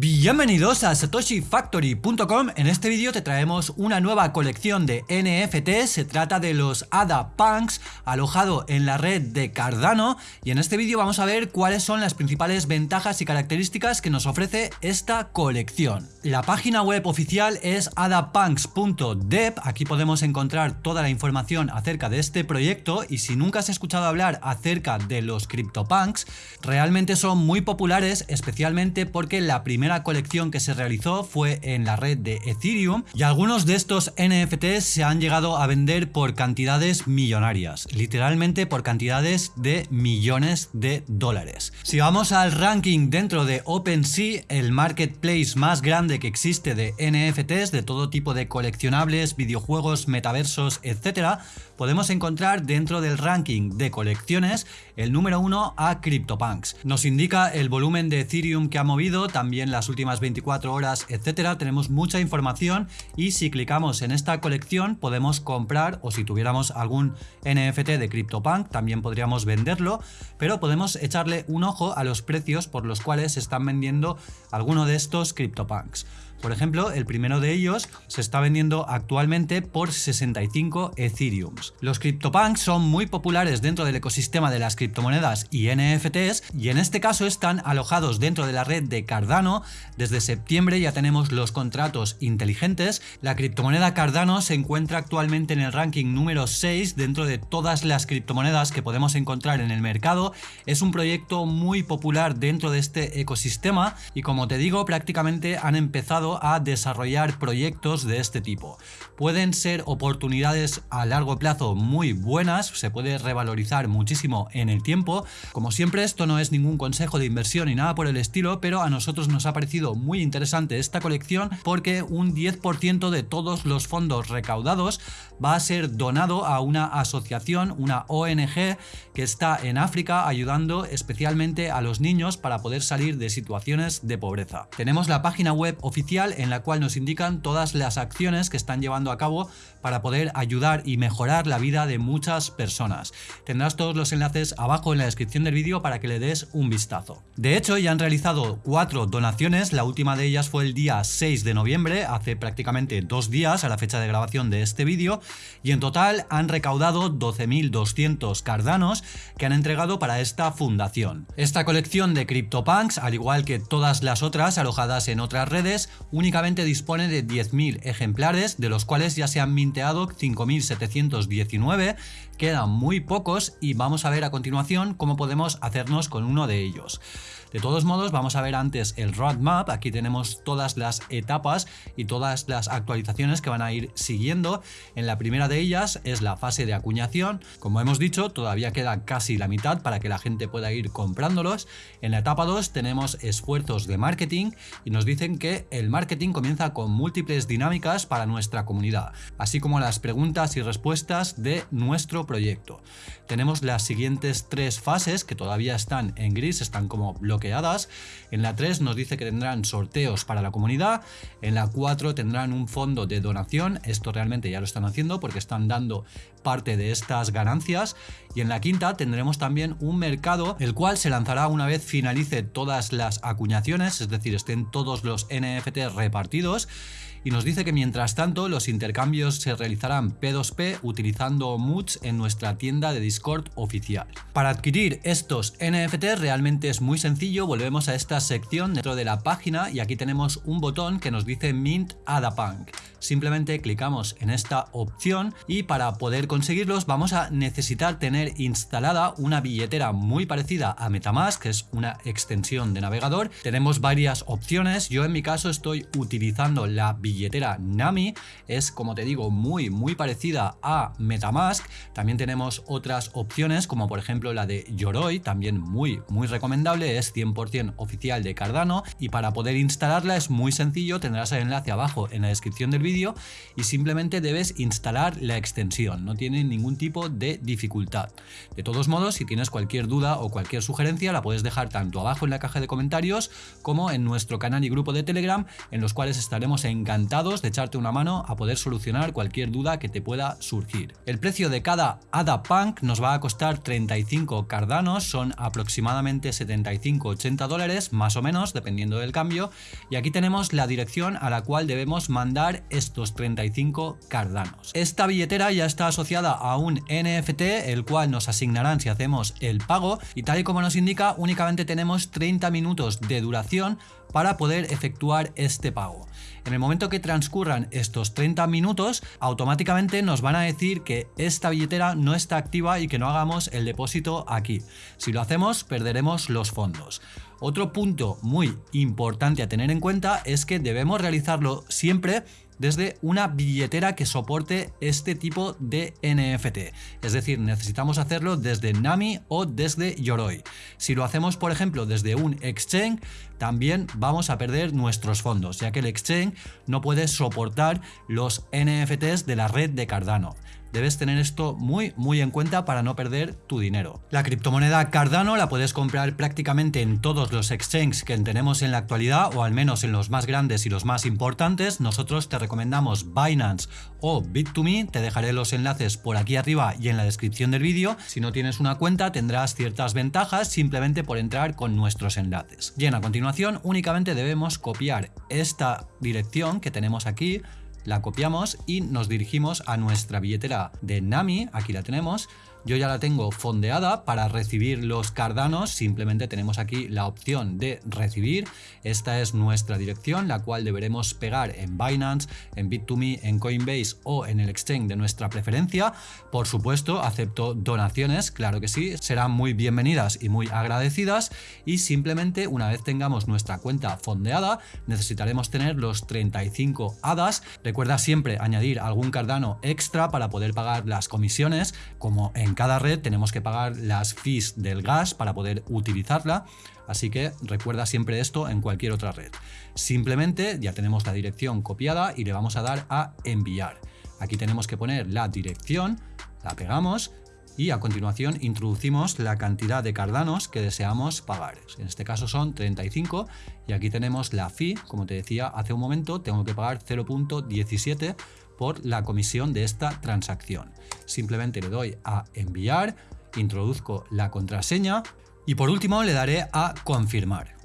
B Bienvenidos a satoshifactory.com, en este vídeo te traemos una nueva colección de NFTs, se trata de los ADA Punks alojado en la red de Cardano. Y en este vídeo vamos a ver cuáles son las principales ventajas y características que nos ofrece esta colección. La página web oficial es adapunks.dev, aquí podemos encontrar toda la información acerca de este proyecto. Y si nunca has escuchado hablar acerca de los CryptoPunks, realmente son muy populares especialmente porque la primera primera colección que se realizó fue en la red de Ethereum y algunos de estos NFTs se han llegado a vender por cantidades millonarias, literalmente por cantidades de millones de dólares. Si vamos al ranking dentro de OpenSea, el marketplace más grande que existe de NFTs, de todo tipo de coleccionables, videojuegos, metaversos, etcétera, podemos encontrar dentro del ranking de colecciones el número uno a CryptoPunks. Nos indica el volumen de Ethereum que ha movido, también las últimas 24 horas, etcétera. Tenemos mucha información y si clicamos en esta colección podemos comprar o si tuviéramos algún NFT de CryptoPunk también podríamos venderlo, pero podemos echarle un ojo a los precios por los cuales se están vendiendo alguno de estos CryptoPunks. Por ejemplo, el primero de ellos se está vendiendo actualmente por 65 Ethereums. Los CryptoPunks son muy populares dentro del ecosistema de las criptomonedas y NFTs y en este caso están alojados dentro de la red de Cardano. Desde septiembre ya tenemos los contratos inteligentes. La criptomoneda Cardano se encuentra actualmente en el ranking número 6 dentro de todas las criptomonedas que podemos encontrar en el mercado. Es un proyecto muy popular dentro de este ecosistema y como te digo prácticamente han empezado a desarrollar proyectos de este tipo. Pueden ser oportunidades a largo plazo muy buenas, se puede revalorizar muchísimo en el tiempo. Como siempre esto no es ningún consejo de inversión ni nada por el estilo, pero a nosotros nos ha parecido muy interesante esta colección porque un 10% de todos los fondos recaudados va a ser donado a una asociación, una ONG que está en África ayudando especialmente a los niños para poder salir de situaciones de pobreza. Tenemos la página web oficial en la cual nos indican todas las acciones que están llevando a cabo para poder ayudar y mejorar la vida de muchas personas. Tendrás todos los enlaces abajo en la descripción del vídeo para que le des un vistazo. De hecho, ya han realizado cuatro donaciones, la última de ellas fue el día 6 de noviembre, hace prácticamente dos días a la fecha de grabación de este vídeo, y en total han recaudado 12.200 cardanos que han entregado para esta fundación. Esta colección de CryptoPunks, al igual que todas las otras alojadas en otras redes, únicamente dispone de 10.000 ejemplares, de los cuales ya se han minteado 5.719, quedan muy pocos y vamos a ver a continuación cómo podemos hacernos con uno de ellos. De todos modos, vamos a ver antes el roadmap. Aquí tenemos todas las etapas y todas las actualizaciones que van a ir siguiendo. En la primera de ellas es la fase de acuñación. Como hemos dicho, todavía queda casi la mitad para que la gente pueda ir comprándolos. En la etapa 2 tenemos esfuerzos de marketing y nos dicen que el marketing comienza con múltiples dinámicas para nuestra comunidad, así como las preguntas y respuestas de nuestro proyecto. Tenemos las siguientes tres fases que todavía están en gris, están como bloqueadas en la 3 nos dice que tendrán sorteos para la comunidad. En la 4 tendrán un fondo de donación. Esto realmente ya lo están haciendo porque están dando parte de estas ganancias. Y en la quinta tendremos también un mercado el cual se lanzará una vez finalice todas las acuñaciones, es decir, estén todos los NFT repartidos y nos dice que mientras tanto los intercambios se realizarán P2P utilizando moods en nuestra tienda de Discord oficial. Para adquirir estos NFT realmente es muy sencillo, volvemos a esta sección dentro de la página y aquí tenemos un botón que nos dice Mint Adapunk simplemente clicamos en esta opción y para poder conseguirlos vamos a necesitar tener instalada una billetera muy parecida a Metamask, que es una extensión de navegador. Tenemos varias opciones, yo en mi caso estoy utilizando la billetera Nami, es como te digo muy muy parecida a Metamask. También tenemos otras opciones como por ejemplo la de Yoroi, también muy muy recomendable, es 100% oficial de Cardano y para poder instalarla es muy sencillo, tendrás el enlace abajo en la descripción del vídeo y simplemente debes instalar la extensión, no tiene ningún tipo de dificultad. De todos modos, si tienes cualquier duda o cualquier sugerencia, la puedes dejar tanto abajo en la caja de comentarios como en nuestro canal y grupo de Telegram, en los cuales estaremos encantados de echarte una mano a poder solucionar cualquier duda que te pueda surgir. El precio de cada ADA Punk nos va a costar 35 cardanos, son aproximadamente 75-80 dólares, más o menos, dependiendo del cambio, y aquí tenemos la dirección a la cual debemos mandar estos 35 cardanos. Esta billetera ya está asociada a un NFT, el cual nos asignarán si hacemos el pago, y tal y como nos indica, únicamente tenemos 30 minutos de duración para poder efectuar este pago. En el momento que transcurran estos 30 minutos, automáticamente nos van a decir que esta billetera no está activa y que no hagamos el depósito aquí. Si lo hacemos, perderemos los fondos. Otro punto muy importante a tener en cuenta es que debemos realizarlo siempre desde una billetera que soporte este tipo de NFT. Es decir, necesitamos hacerlo desde Nami o desde Yoroi. Si lo hacemos, por ejemplo, desde un exchange, también vamos a perder nuestros fondos, ya que el exchange no puede soportar los NFTs de la red de Cardano. Debes tener esto muy muy en cuenta para no perder tu dinero. La criptomoneda Cardano la puedes comprar prácticamente en todos los exchanges que tenemos en la actualidad o al menos en los más grandes y los más importantes. Nosotros te recomendamos Binance o Bit2Me, te dejaré los enlaces por aquí arriba y en la descripción del vídeo. Si no tienes una cuenta tendrás ciertas ventajas simplemente por entrar con nuestros enlaces. Bien, a continuación únicamente debemos copiar esta dirección que tenemos aquí la copiamos y nos dirigimos a nuestra billetera de Nami, aquí la tenemos, yo ya la tengo fondeada para recibir los cardanos, simplemente tenemos aquí la opción de recibir. Esta es nuestra dirección, la cual deberemos pegar en Binance, en Bit2Me, en Coinbase o en el exchange de nuestra preferencia. Por supuesto, acepto donaciones, claro que sí, serán muy bienvenidas y muy agradecidas. Y simplemente una vez tengamos nuestra cuenta fondeada, necesitaremos tener los 35 hadas. Recuerda siempre añadir algún cardano extra para poder pagar las comisiones, como en cada red tenemos que pagar las fees del gas para poder utilizarla, así que recuerda siempre esto en cualquier otra red. Simplemente ya tenemos la dirección copiada y le vamos a dar a enviar. Aquí tenemos que poner la dirección, la pegamos y a continuación introducimos la cantidad de cardanos que deseamos pagar. En este caso son 35 y aquí tenemos la fee, como te decía hace un momento, tengo que pagar 0.17 por la comisión de esta transacción. Simplemente le doy a enviar, introduzco la contraseña y por último le daré a confirmar.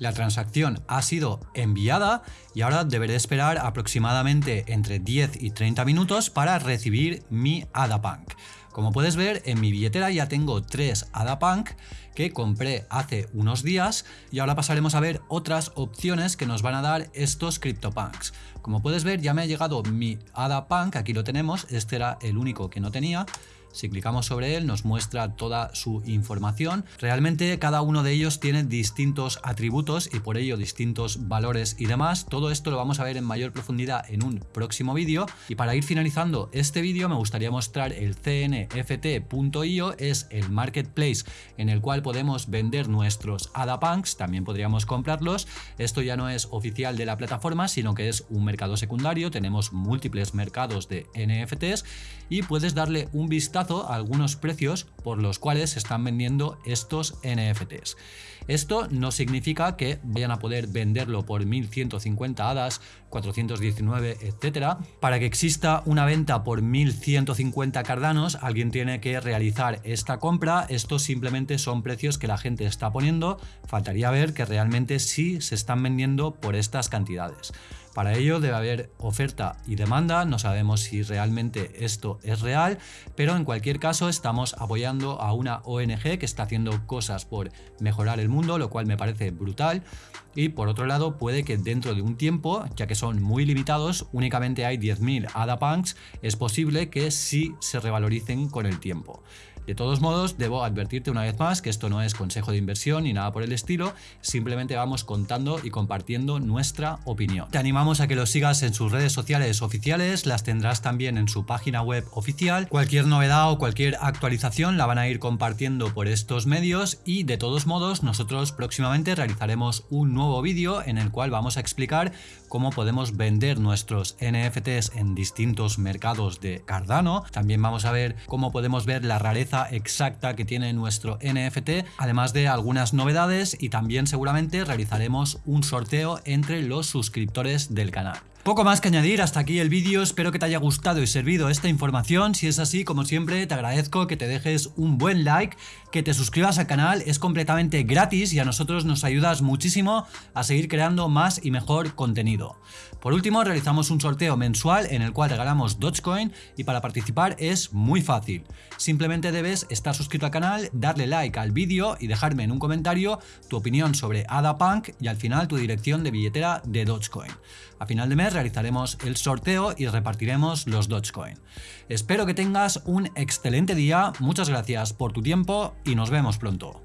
La transacción ha sido enviada y ahora deberé esperar aproximadamente entre 10 y 30 minutos para recibir mi AdaPunk. Como puedes ver, en mi billetera ya tengo tres AdaPunk que compré hace unos días y ahora pasaremos a ver otras opciones que nos van a dar estos CryptoPunks. Como puedes ver, ya me ha llegado mi AdaPunk, aquí lo tenemos, este era el único que no tenía. Si clicamos sobre él nos muestra toda su información. Realmente cada uno de ellos tiene distintos atributos y por ello distintos valores y demás. Todo esto lo vamos a ver en mayor profundidad en un próximo vídeo. Y para ir finalizando este vídeo me gustaría mostrar el cnft.io, es el marketplace en el cual podemos vender nuestros ADA-Punks, también podríamos comprarlos. Esto ya no es oficial de la plataforma, sino que es un mercado secundario. Tenemos múltiples mercados de NFTs y puedes darle un vistazo algunos precios por los cuales se están vendiendo estos NFTs. Esto no significa que vayan a poder venderlo por 1150 hadas, 419, etcétera. Para que exista una venta por 1150 cardanos, alguien tiene que realizar esta compra. Estos simplemente son precios que la gente está poniendo. Faltaría ver que realmente sí se están vendiendo por estas cantidades. Para ello debe haber oferta y demanda, no sabemos si realmente esto es real, pero en cualquier caso estamos apoyando a una ONG que está haciendo cosas por mejorar el mundo, lo cual me parece brutal. Y por otro lado, puede que dentro de un tiempo, ya que son muy limitados, únicamente hay 10.000 ADA Punks, es posible que sí se revaloricen con el tiempo. De todos modos, debo advertirte una vez más que esto no es consejo de inversión ni nada por el estilo, simplemente vamos contando y compartiendo nuestra opinión. Te animamos a que lo sigas en sus redes sociales oficiales, las tendrás también en su página web oficial. Cualquier novedad o cualquier actualización la van a ir compartiendo por estos medios y de todos modos nosotros próximamente realizaremos un nuevo vídeo en el cual vamos a explicar cómo podemos vender nuestros NFTs en distintos mercados de Cardano. También vamos a ver cómo podemos ver la rareza exacta que tiene nuestro NFT, además de algunas novedades y también seguramente realizaremos un sorteo entre los suscriptores del canal. Poco más que añadir, hasta aquí el vídeo, espero que te haya gustado y servido esta información, si es así, como siempre, te agradezco que te dejes un buen like, que te suscribas al canal, es completamente gratis y a nosotros nos ayudas muchísimo a seguir creando más y mejor contenido. Por último, realizamos un sorteo mensual en el cual regalamos Dogecoin y para participar es muy fácil. Simplemente debes estar suscrito al canal, darle like al vídeo y dejarme en un comentario tu opinión sobre AdaPunk y al final tu dirección de billetera de Dogecoin. A final de mes realizaremos el sorteo y repartiremos los Dogecoin. Espero que tengas un excelente día, muchas gracias por tu tiempo y nos vemos pronto.